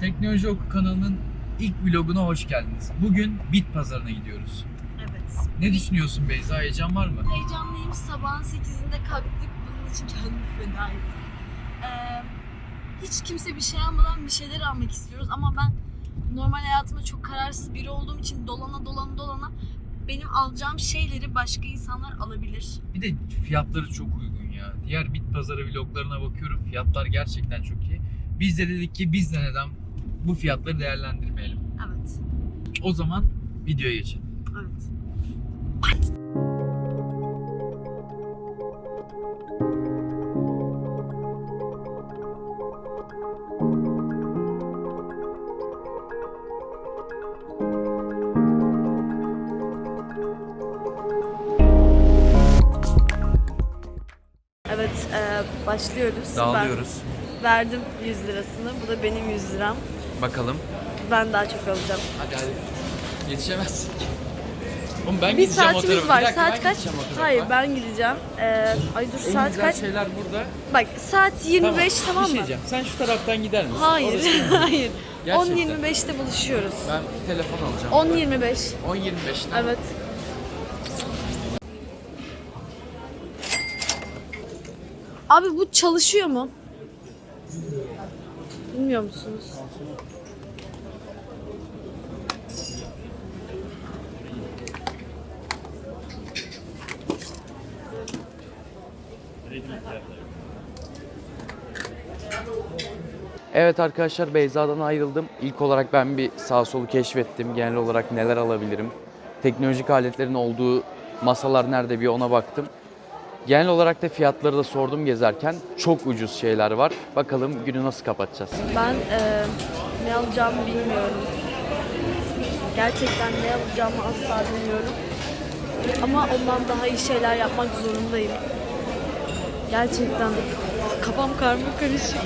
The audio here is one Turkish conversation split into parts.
Teknoloji Oku kanalının ilk vloguna hoş geldiniz. Bugün bit pazarına gidiyoruz. Evet. Ne düşünüyorsun Beyza? Heyecan var mı? Heyecanlıyım. Sabahın 8'inde kalktık. Bunun için kendimi feda ettim. Ee, hiç kimse bir şey almadan bir şeyler almak istiyoruz ama ben normal hayatımda çok kararsız biri olduğum için dolana dolana dolana benim alacağım şeyleri başka insanlar alabilir. Bir de fiyatları çok uygun ya. Diğer bit pazarı vloglarına bakıyorum. Fiyatlar gerçekten çok iyi. Biz de dedik ki biz de neden bu fiyatları değerlendirmeyelim. Evet. O zaman videoya geçelim. Evet. Evet, e, başlıyoruz. Dağılıyoruz. Ben verdim 100 lirasını. Bu da benim 100 liram. Bakalım. Ben daha çok alacağım. Hadi hadi. Yetişemezsin. Oğlum ben Bir gideceğim o saatimiz tarafa. var. Bir dakika, saat ben kaç? gideceğim o tarafa. Hayır ben gideceğim. Ee, ay dur En saat güzel kaç? şeyler burada. Bak saat 25 tamam, Bir şey mı? diyeceğim. Sen şu taraftan gider misin? Hayır, hayır. Gerçekten. 10.25'te buluşuyoruz. Ben telefon alacağım. 10.25. 10.25'ten. Evet. Abi bu çalışıyor mu? Bilmiyor musunuz? Evet arkadaşlar Beyza'dan ayrıldım. İlk olarak ben bir sağ solu keşfettim. Genel olarak neler alabilirim. Teknolojik aletlerin olduğu masalar nerede bir ona baktım. Genel olarak da fiyatları da sordum gezerken. Çok ucuz şeyler var. Bakalım günü nasıl kapatacağız. Ben eee, ne alacağımı bilmiyorum. Gerçekten ne alacağımı asla bilmiyorum. Ama ondan daha iyi şeyler yapmak zorundayım. Gerçekten kafam karma karışık.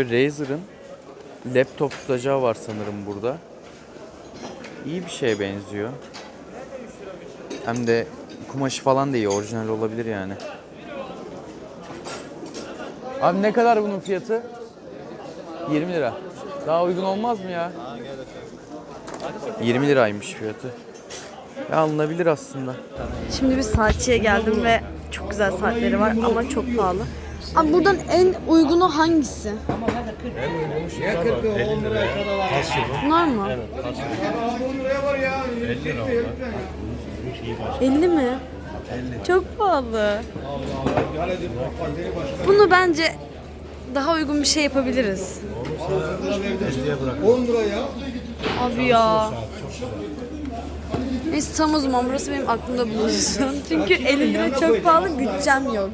Şöyle Razer'ın laptop tutacağı var sanırım burada. İyi bir şeye benziyor. Hem de kumaşı falan da iyi. Orijinal olabilir yani. Abi ne kadar bunun fiyatı? 20 lira. Daha uygun olmaz mı ya? 20 liraymış fiyatı. Ya alınabilir aslında. Şimdi bir saatçiye geldim ve çok güzel saatleri var ama çok pahalı. Abi buradan en uygunu hangisi? Bunlar mı? 50 mi? Çok pahalı. Bunu bence daha uygun bir şey yapabiliriz. 10 lira ya. Abi ya. Neyse tamam o zaman burası benim aklımda bulunsun. Çünkü 50 lira çok pahalı, bütçem yok.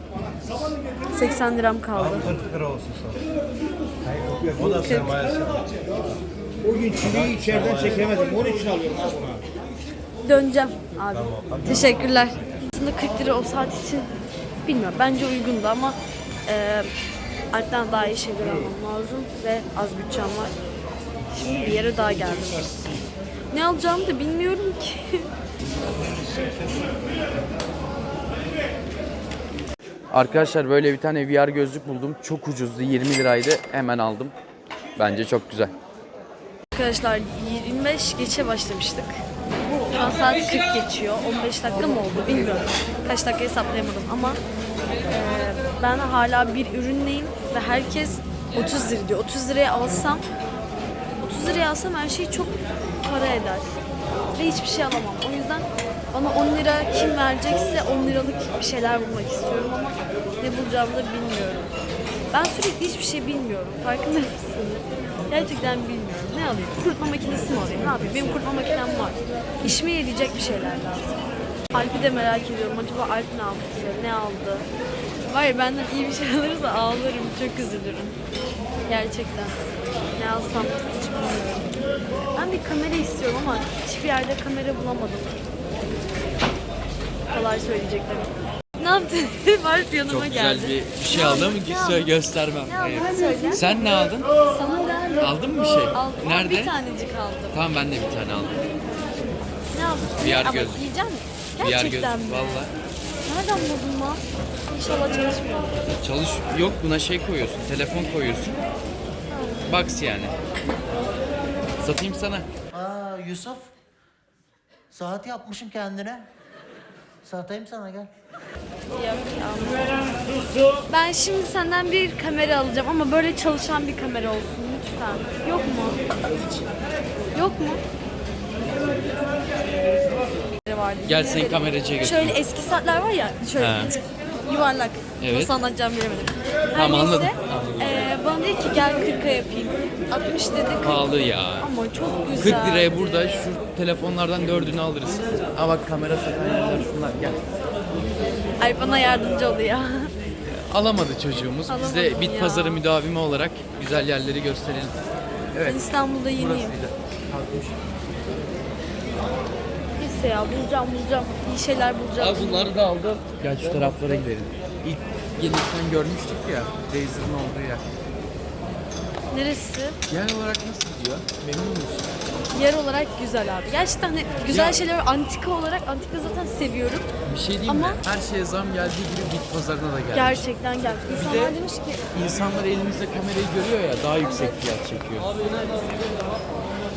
80 liram kaldı. 40 lira olsun sana. O da sermayesi. O gün çileyi içeriden çekemedim. Onun için alıyorum bunu. Döneceğim abi. Teşekkürler. Aslında 40 lira o saat için bilmiyorum. Bence uygundu ama e, Alp'ten daha iyi şeyler almam lazım ve az bütçem var. Şimdi bir yere daha geldim. Ne alacağımı da bilmiyorum ki. Arkadaşlar böyle bir tane VR gözlük buldum. Çok ucuzdu. 20 liraydı. Hemen aldım. Bence çok güzel. Arkadaşlar 25 geçe başlamıştık. Şu an saat 40 geçiyor. 15 dakika mı oldu bilmiyorum. Kaç dakika hesaplayamadım ama e, ben hala bir ürünleyim ve herkes 30 lira diyor. 30 liraya alsam 30 liraya alsam her şey çok para eder. Ve hiçbir şey alamam. O yüzden bana 10 lira kim verecekse 10 liralık bir şeyler bulmak istiyorum ama ne bulacağımı da bilmiyorum. Ben sürekli hiçbir şey bilmiyorum. Farkında mısınız? Gerçekten bilmiyorum. Ne alayım? Kurutma makinesi mi alayım? Ne yapayım? Benim kurutma makinem var. İşime yarayacak bir şeyler lazım. Alp'i de merak ediyorum. Acaba Alp ne yaptı? Ne aldı? Var ya benden iyi bir şey alırsa ağlarım. Çok üzülürüm. Gerçekten. Ne alsam hiç bilmiyorum. Ben bir kamera istiyorum ama hiçbir yerde kamera bulamadım. Kolay söyleyeceklerim. Ne yaptın? Barf yanıma Çok güzel geldi. bir, bir şey aldım Ne ama aldın? göstermem. Ne aldın Evet. söyle. Sen ne aldın? Sana da Aldın mı bir şey? aldım. Nerede? Bir tanecik aldım. Tamam ben de bir tane aldım. Ne aldın? VR Ama gözlük. giyecek misin? VR Gerçekten gözlük, mi? valla. Nereden buldun lan? İnşallah çalışmıyor. Çalış yok buna şey koyuyorsun. Telefon koyuyorsun. Box yani. Satayım sana. Aa Yusuf. Saat yapmışım kendine. Satayım sana gel. Ben şimdi senden bir kamera alacağım ama böyle çalışan bir kamera olsun lütfen. Yok mu? Yok mu? Vardı. Gel seni kameracıya götür. Şöyle eski saatler var ya, şöyle He. yuvarlak. Evet. Nasıl anlatacağımı bilemedim. Her Tamam, neyse, anladım. Eee, bana dedi ki gel 40'a yapayım. 60 dedi 40. Pahalı ya. Ama çok 40 güzel. liraya burada şu telefonlardan dördünü alırız. Ha bak kamera satan yerler şunlar gel. Ay bana yardımcı oluyor. Alamadı çocuğumuz. Biz de Alamadım bit ya. pazarı müdavimi olarak güzel yerleri gösterelim. Evet. Ben İstanbul'da yeniyim. Burasıydı. Kalkmış. Neyse ya bulacağım bulacağım. İyi şeyler bulacağım. Al bunları da aldım. Gel şu taraflara gidelim. İlk gelirken görmüştük ya Razer'ın olduğu yer. Neresi? Genel olarak nasıl gidiyor? Memnun musun? Yer olarak güzel abi. Gerçekten hani güzel Ya- şeyler var. Antika olarak antika zaten seviyorum. Bir şey diyeyim Ama- mi? Her şeye zam geldiği gibi bit pazarına da geldi. Gerçekten gel. İnsanlar de- demiş ki İnsanlar elimizde kamerayı görüyor ya daha yüksek fiyat çekiyor.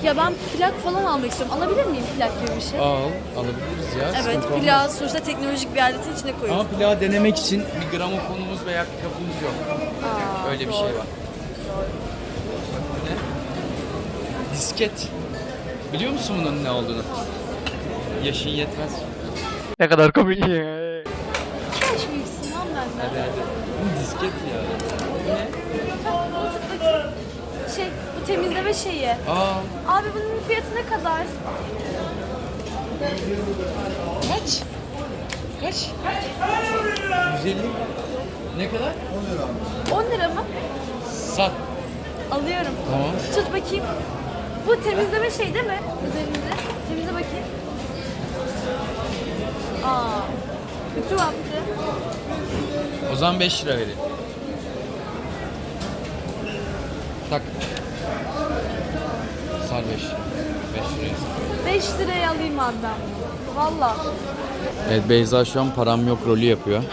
Ya ben plak falan almak istiyorum. Alabilir miyim plak gibi bir şey? Al, alabiliriz ya. evet sıkıntı olmaz. plak sonuçta teknolojik bir aletin içine koyuyoruz. Ama plağı denemek için bir gramofonumuz veya kapımız yok. Aa, Öyle bir doğru. şey var. Ne? Disket. Biliyor musun bunun ne olduğunu? Yaşın yetmez. Ne kadar komik ya. İki yaş büyüksün lan benden. Hadi hadi. Bu disket ya. Bu ne? Tut bakayım. Şey temizleme şeyi. Aa, Abi bunun fiyatı ne kadar? kaç? Kaç? 150. Ne kadar? 10 lira mı? Sat. Alıyorum. Tamam. Tut bakayım. Bu temizleme şey değil mi? Üzerinde. Temizle bakayım. Aa. Kötü yaptı. O zaman 5 lira verin. Tak. Sar 5 lira. 5 liraya 5 liraya alayım abi ben bunu. Valla. Evet Beyza şu an param yok rolü yapıyor.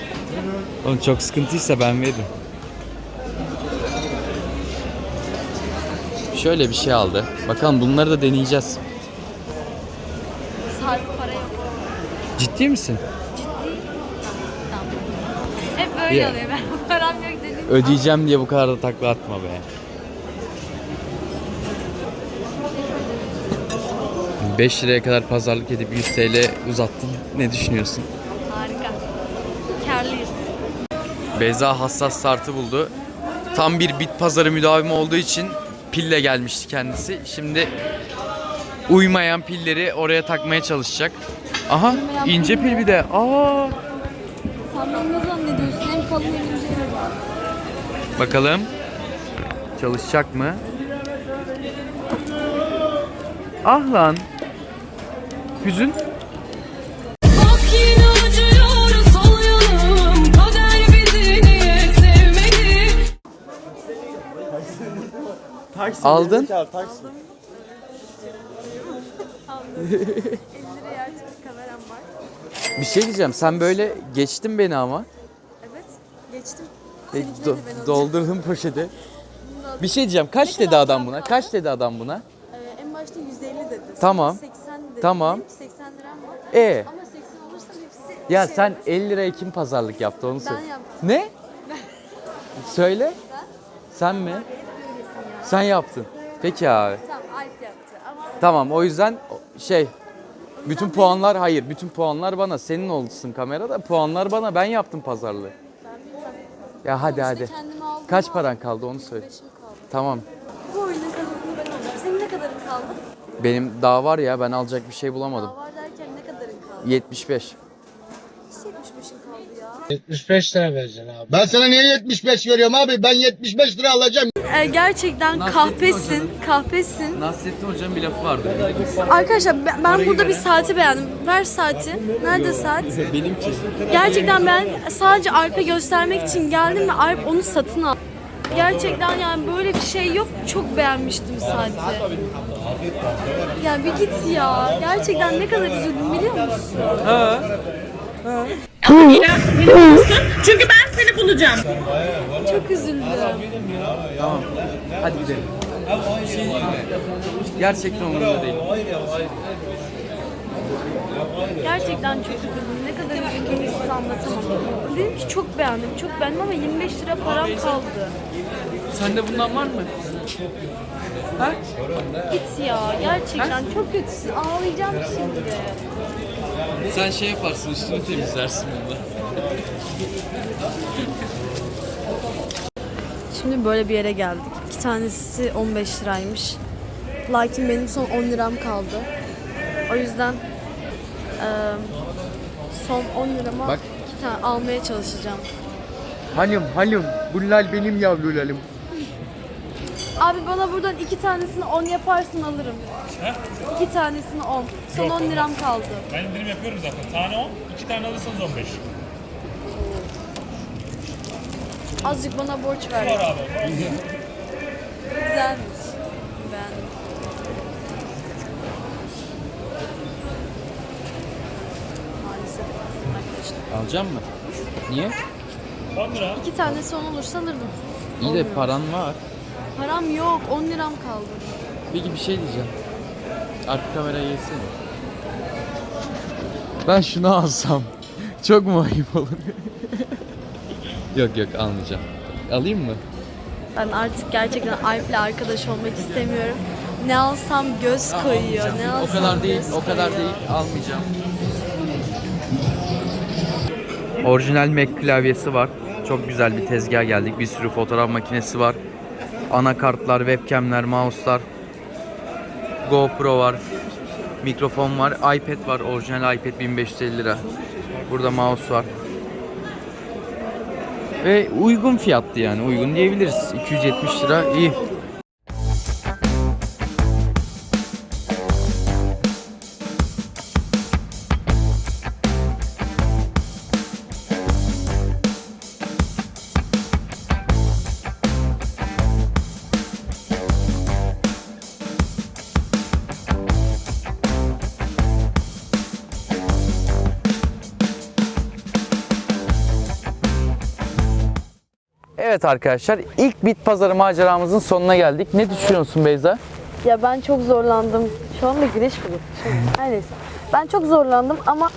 Oğlum çok sıkıntıysa ben veririm. Şöyle bir şey aldı. Bakalım bunları da deneyeceğiz. Sarp para yok. Ciddi misin? Tamam. Hep böyle Ya. oluyor. Ben param yok dedim. Ödeyeceğim diye bu kadar da takla atma be. 5 liraya kadar pazarlık edip 100 TL uzattın. Ne düşünüyorsun? Harika. Karlıyız. Beyza hassas startı buldu. Tam bir bit pazarı müdavimi olduğu için pille gelmişti kendisi. Şimdi uymayan pilleri oraya takmaya çalışacak. Aha ince pil bir de. Aa Sen beni ne zannediyorsun? Hem kalın hem ince. bakalım çalışacak mı? Ah lan. Niye sevmedi Aldın. liraya artık bir kameram var. Bir şey diyeceğim. Sen böyle geçtin beni ama. Evet. Geçtim. E, do- doldurdum poşeti. Bir şey diyeceğim. Kaç Ne dedi adam buna? Kaç dedi adam buna? Ee, en başta 150 dedi. Tamam. 80 Tamam. Benim 80 liram var. E Ama 80 olursa hepsi ya şey sen olur. 50 liraya kim pazarlık yaptı onu söyle. yaptım. Ne? Söyle. Ben Sen mi? ya. Sen yaptın. Peki abi. Tamam Alp yaptı ama Tamam o yüzden şey bütün puanlar hayır bütün puanlar bana. Senin olsun kamerada puanlar bana. Ben yaptım pazarlığı. ben bilmem. Ya hadi hadi. aldım Kaç paran kaldı onu söyle. 25'im kaldı. Tamam. Bu oyunun kazanını ben alacağım. Senin ne kadarın kaldı? Benim daha var ya ben alacak bir şey bulamadım. Daha var derken ne kadarın kaldı? 75. Hiç 75'in kaldı ya. 75 lira vereceksin abi. Ben sana niye 75 veriyorum abi? Ben 75 lira alacağım. E, gerçekten Nasrettin kahpesin, kahpesin. Nasrettin Hoca'nın bir lafı vardı. Arkadaşlar ben, ben burada bir saati beğendim. Ver saati. Nerede saat? Benimki. Gerçekten ben sadece Alp'e göstermek için geldim ve Alp onu satın aldı. Gerçekten yani böyle bir şey yok. Çok beğenmiştim saati. Ya bir git ya. Gerçekten ne kadar üzüldüm biliyor musun? Çünkü ben seni bulacağım. Çok üzüldüm. Tamam. Hadi gidelim. Gerçekten umurumda değil. Gerçekten çok üzüldüm. Ne kadar üzüldüğümü size anlatamam. Dedim ki çok beğendim, çok beğendim ama 25 lira param kaldı. Sende bundan var mı? Ha? Git ya. Gerçekten çok kötüsün. Ağlayacağım şimdi. Sen şey yaparsın üstünü temizlersin bunda. Şimdi böyle bir yere geldik. İki tanesi 15 liraymış. Lakin benim son 10 liram kaldı. O yüzden son 10 lirama Bak. iki tane almaya çalışacağım. Halim halim. Bunlar benim yavrularım. Abi bana buradan iki tanesini 10 yaparsın alırım. İki tanesini 10. Son 10 liram kaldı. Ben indirim yapıyorum zaten. Tane 10, iki tane alırsanız 15. Azıcık bana borç ver. Var abi. Güzelmiş. Ben. Maalesef arkadaşlar. Alacak mı? Niye? 10 lira. İki tanesi 10 olursa alırdım. İyi de paran var. Param yok. 10 liram kaldı. Peki bir şey diyeceğim. Arka kameraya geçsene. Ben şunu alsam çok mu ayıp olur? yok yok almayacağım. Alayım mı? Ben artık gerçekten Alp'le arkadaş olmak istemiyorum. Ne alsam göz koyuyor. Ne alsam O kadar değil, göz o kadar koyuyor. değil. Almayacağım. Orijinal Mac klavyesi var. Çok güzel bir tezgah geldik. Bir sürü fotoğraf makinesi var. Anakartlar, webcamler, mouse'lar. GoPro var. Mikrofon var. iPad var. Orijinal iPad 1550 lira. Burada mouse var. Ve uygun fiyatlı yani. Uygun diyebiliriz. 270 lira iyi. Evet arkadaşlar ilk bit pazarı maceramızın sonuna geldik. Ne düşünüyorsun Beyza? Ya ben çok zorlandım. Şu anda güneş mi? Her neyse. Ben çok zorlandım ama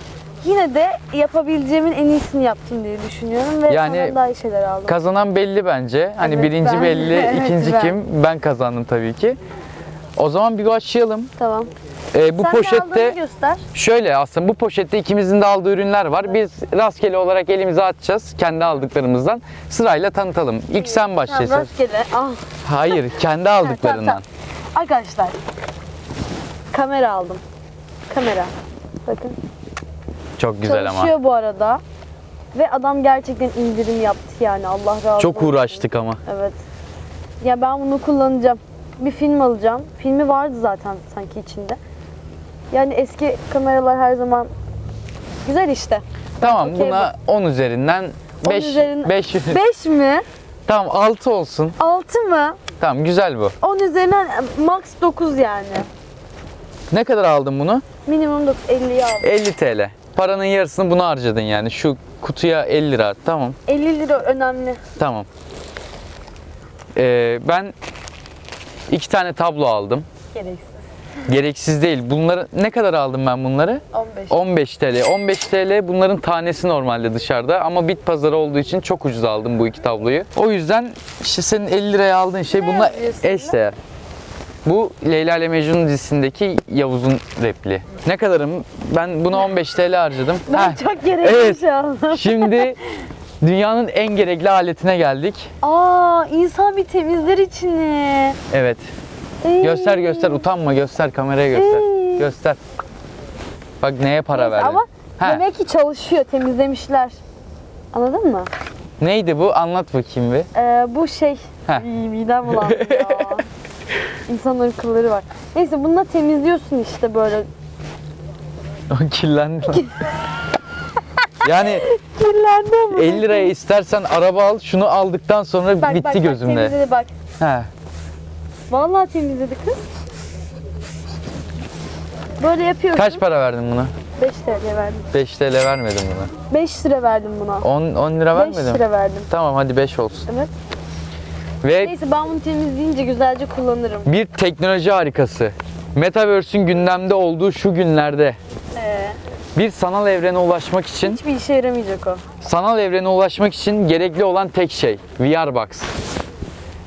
yine de yapabileceğimin en iyisini yaptım diye düşünüyorum ve Yani daha iyi şeyler aldım. Kazanan belli bence. Hani Evet, birinci ben. belli, Evet, ikinci ben. kim? Ben kazandım tabii ki. O zaman bir başlayalım. tamam. Ee, bu Sen poşette göster. şöyle aslında bu poşette ikimizin de aldığı ürünler var. Biz rastgele olarak elimize atacağız kendi aldıklarımızdan. Sırayla tanıtalım. İlk sen Tamam, başlasın. rastgele. Ah. Hayır, kendi aldıklarından. tamam. Arkadaşlar. Kamera aldım. Kamera. Bakın. Çok güzel ama. Çalışıyor bu arada. Ve adam gerçekten indirim yaptı yani Allah razı olsun. Çok uğraştık ama. Evet. Ya ben bunu kullanacağım. Bir film alacağım. Filmi vardı zaten sanki içinde. Yani eski kameralar her zaman güzel işte. Tamam Okey buna 10 üzerinden 10 5 üzerinden- 5 5 mi? Tamam 6 olsun. 6 mı? Tamam güzel bu. 10 üzerinden max 9 yani. Ne kadar aldın bunu? Minimum 9, 50'yi aldım. 50 TL. Paranın yarısını buna harcadın yani. Şu kutuya 50 lira. Tamam. 50 lira önemli. Tamam. Ee, ben iki tane tablo aldım. Gereksiz. Gereksiz değil. Bunları ne kadar aldım ben bunları? 15. 15 TL. 15 TL bunların tanesi normalde dışarıda ama bit pazarı olduğu için çok ucuz aldım bu iki tabloyu. O yüzden işte senin 50 liraya aldığın şey bununla yazıyor eş değer. Bu Leyla ile Mecnun dizisindeki Yavuz'un repli. Ne kadarım? Ben buna 15 TL harcadım. Ben Heh, çok gereksiz Evet. şey aldım. Şimdi dünyanın en gerekli aletine geldik. Aa insan bir temizler içini. Evet. Göster göster utanma göster kameraya göster. Göster. Bak neye para verdin. ama Heh, demek ki çalışıyor temizlemişler. Anladın mı? Neydi bu? Anlat bakayım bir. Ee, bu şey, Heh. İyi, midem bulandı ya. İnsanların kılları var. Neyse bununla temizliyorsun işte böyle. O kirlendi lan. yani Kirlendi ama. 50 liraya istersen araba al, şunu aldıktan sonra Bak, bitti bak, bak, gözümde. temizledi bak. He. Vallahi temizledi kız. Böyle yapıyorsun. Kaç para verdin buna? 5 TL verdim. 5 TL vermedim buna. 5 lira verdim buna. 10, 10 lira 5 vermedim. lira verdim. Tamam hadi 5 olsun. Evet. Ve Neyse ben bunu temizleyince güzelce kullanırım. bir teknoloji harikası. Metaverse'ün gündemde olduğu şu günlerde Ee, bir sanal evrene ulaşmak için hiçbir işe yaramayacak o. sanal evrene ulaşmak için gerekli olan tek şey VR Box.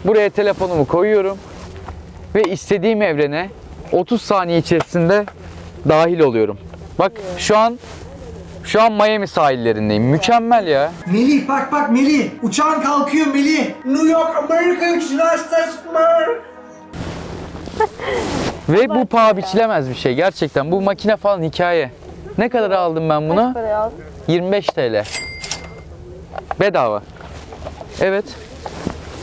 Buraya telefonumu koyuyorum ve istediğim evrene 30 saniye içerisinde dahil oluyorum. Bak şu an şu an Miami sahillerindeyim. Mükemmel ya. Melih bak bak Melih. Uçağın kalkıyor Melih. New York Amerika uçuşuna Ve bu paha biçilemez bir şey gerçekten. Bu makine falan hikaye. Ne kadar aldım ben bunu? paraya aldın? 25 TL. Bedava. Evet.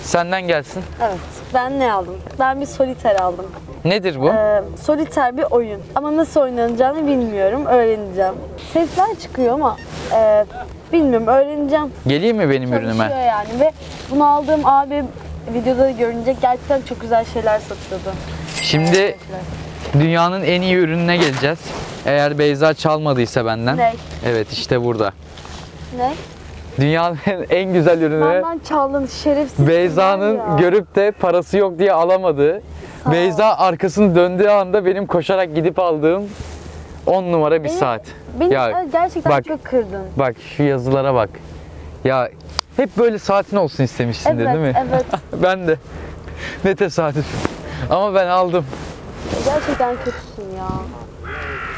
Senden gelsin. Evet. Ben ne aldım? Ben bir soliter aldım. Nedir bu? Ee, soliter bir oyun. Ama nasıl oynanacağını bilmiyorum. Öğreneceğim. Sesler çıkıyor ama e, bilmiyorum. Öğreneceğim. Geleyim mi benim Çalışıyor ürünüme? yani ve bunu aldığım abi videoda görünce gerçekten çok güzel şeyler satıyordu. Şimdi dünyanın en iyi ürününe geleceğiz. Eğer Beyza çalmadıysa benden. Ne? Evet işte burada. Ne? Dünyanın en güzel ürünü Benden çaldın şerefsiz. Beyza'nın görüp de parası yok diye alamadığı. ol. Beyza arkasını döndüğü anda benim koşarak gidip aldığım 10 numara bir Beni- saat. Beni Ya, e, gerçekten bak. çok kırdın. Bak şu yazılara bak. Ya hep böyle saatin olsun istemişsindir Evet, değil mi? evet. ben de. Ne tesadüf. Ama ben aldım. Gerçekten kötüsün ya.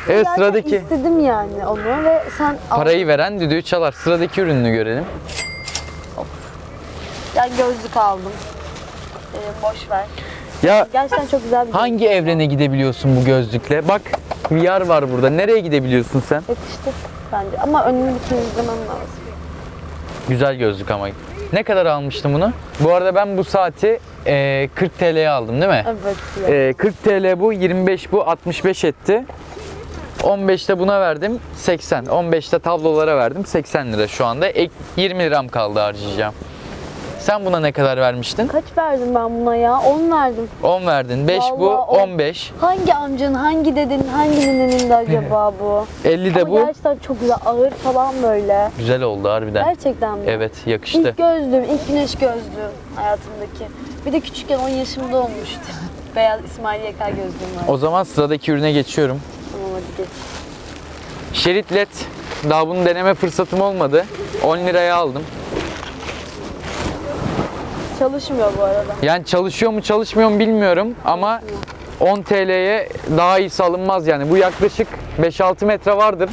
Evet Gerçekten sıradaki. istedim yani onu ve sen al. Parayı veren düdüğü çalar. Sıradaki ürününü görelim. Ben gözlük aldım. Ee, boş ver. Ya Gerçekten çok güzel bir hangi evrene gidebiliyorsun bu gözlükle? Bak VR var burada. Nereye gidebiliyorsun sen? Yakıştı bence ama önünü temizlemem lazım. Güzel gözlük ama. Ne kadar almıştım bunu? Bu arada ben bu saati e, 40 TL'ye aldım değil mi? Evet. E, 40 TL bu, 25 bu, 65 etti. 15'te buna verdim 80. 15'te tablolara verdim 80 lira şu anda. Ek 20 liram kaldı harcayacağım. Sen buna ne kadar vermiştin? Kaç verdim ben buna ya? 10 verdim. 10 verdin. 5 bu, Vallahi on. 15. Hangi amcanın, hangi dedenin, hangi ninenin de acaba bu? 50 de Ama bu. gerçekten çok güzel, ağır falan böyle. Güzel oldu harbiden. Gerçekten mi? Evet, yakıştı. İlk gözlüğüm, ilk güneş gözlüğüm hayatımdaki. Bir de küçükken 10 yaşımda olmuştu. Beyaz İsmail Yekar gözlüğüm var. O zaman sıradaki ürüne geçiyorum. Şerit LED. Daha bunu deneme fırsatım olmadı. 10 liraya aldım. Çalışmıyor bu arada. Yani çalışıyor mu çalışmıyor mu bilmiyorum ama 10 TL'ye daha iyisi alınmaz yani. Bu yaklaşık 5-6 metre vardır.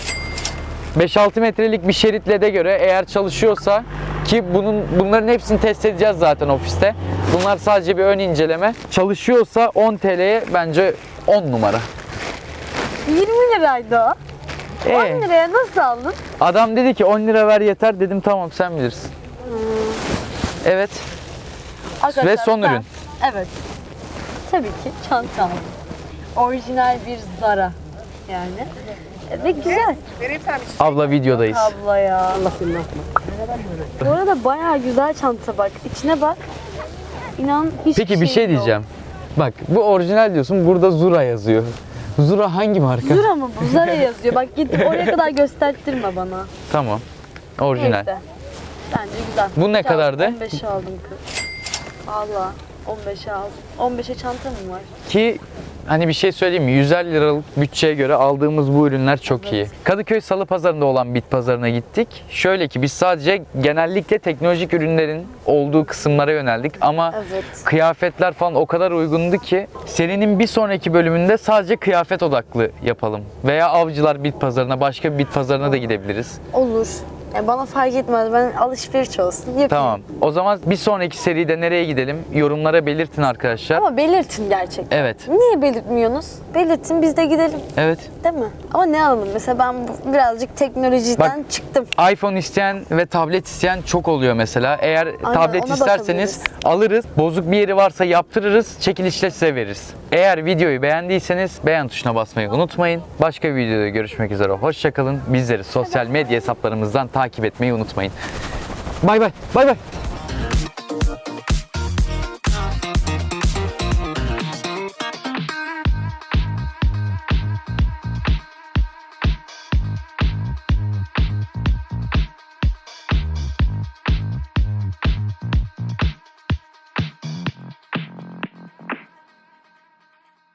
5-6 metrelik bir şerit LED'e göre eğer çalışıyorsa ki bunun bunların hepsini test edeceğiz zaten ofiste. Bunlar sadece bir ön inceleme. Çalışıyorsa 10 TL'ye bence 10 numara. 20 liraydı o. 10 Ee, liraya nasıl aldın? adam dedi ki 10 lira ver yeter dedim tamam sen bilirsin. Evet. Arkadaşlar, son ben- ürün. Evet. Tabii ki çanta aldım. Orijinal bir Zara yani. E, Ve güzel. Abla videodayız. Abla ya. Allah seni Bu arada bayağı güzel çanta bak. İçine bak. İnan hiç Peki bir şey diyeceğim. Bak bu orijinal diyorsun burada Zura yazıyor. Zura hangi marka? Zara mı bu? Zara yazıyor. Bak gidip oraya kadar gösterttirme bana. Tamam. Orijinal. Neyse. Bence güzel. Bu ne Kaç kadardı? aldım? 15'e aldım kız. Valla 15'e aldım. 15'e çanta mı var? Ki hani bir şey söyleyeyim mi? 150 liralık bütçeye göre aldığımız bu ürünler çok iyi. Kadıköy Salı Pazarı'nda olan bit pazarına gittik. Şöyle ki biz sadece genellikle teknolojik ürünlerin olduğu kısımlara yöneldik ama Evet. kıyafetler falan o kadar uygundu ki serinin bir sonraki bölümünde sadece kıyafet odaklı yapalım. Veya avcılar bit pazarına, başka bir bit pazarına da gidebiliriz. Olur. E, bana fark etmez. Ben alışveriş olsun. Yapayım. Tamam. O zaman bir sonraki seride nereye gidelim? Yorumlara belirtin arkadaşlar. Ama belirtin gerçekten. Evet. Niye belirtmiyorsunuz? Belirtin biz de gidelim. Evet. Değil mi? Ama ne alalım? Mesela ben bu- birazcık teknolojiden çıktım. iPhone isteyen ve tablet isteyen çok oluyor mesela. Eğer tablet ona isterseniz bakabiliriz. alırız. Bozuk bir yeri varsa yaptırırız. Çekilişle size veririz. Eğer videoyu beğendiyseniz beğen tuşuna basmayı unutmayın. Başka bir videoda görüşmek üzere. Hoşçakalın. Bizleri sosyal medya hesaplarımızdan takip etmeyi unutmayın. Bay bay. Bay bay.